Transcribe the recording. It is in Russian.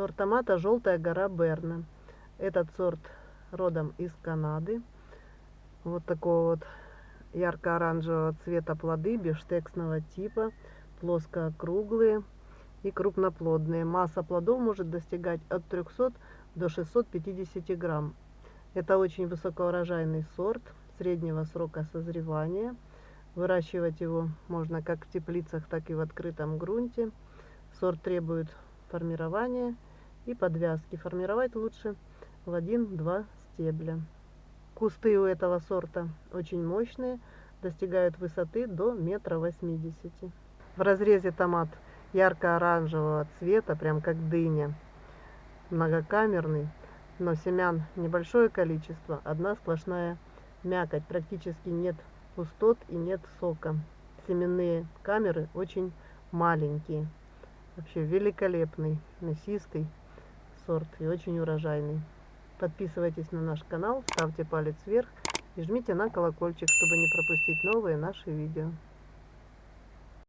Сорт томата «Желтая гора Берна». Этот сорт родом из Канады. Вот такого вот ярко-оранжевого цвета плоды бифштексного типа, плоско-округлые и крупноплодные. Масса плодов может достигать от 300 до 650 грамм. Это очень высокоурожайный сорт среднего срока созревания. Выращивать его можно как в теплицах, так и в открытом грунте. Сорт требует формирования и подвязки. Формировать лучше в 1-2 стебля. Кусты у этого сорта очень мощные, достигают высоты до метра восьмидесяти. В разрезе томат ярко-оранжевого цвета, прям как дыня. Многокамерный, но семян небольшое количество, одна сплошная мякоть, практически нет пустот и нет сока. Семенные камеры очень маленькие. Вообще великолепный, мясистый сорт и очень урожайный. Подписывайтесь на наш канал, ставьте палец вверх и жмите на колокольчик, чтобы не пропустить новые наши видео.